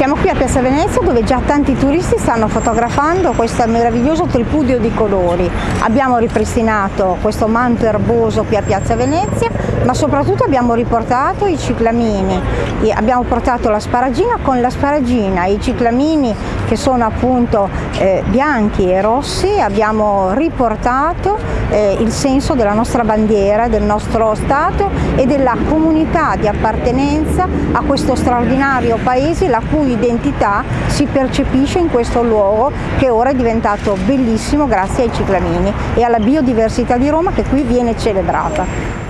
Siamo qui a Piazza Venezia dove già tanti turisti stanno fotografando questo meraviglioso tripudio di colori. Abbiamo ripristinato questo manto erboso qui a Piazza Venezia, ma soprattutto abbiamo riportato i ciclamini. Abbiamo portato la sparagina con la sparagina, i ciclamini che sono appunto eh, bianchi e rossi, abbiamo riportato eh, il senso della nostra bandiera, del nostro Stato e della comunità di appartenenza a questo straordinario paese la cui identità si percepisce in questo luogo che ora è diventato bellissimo grazie ai ciclamini e alla biodiversità di Roma che qui viene celebrata.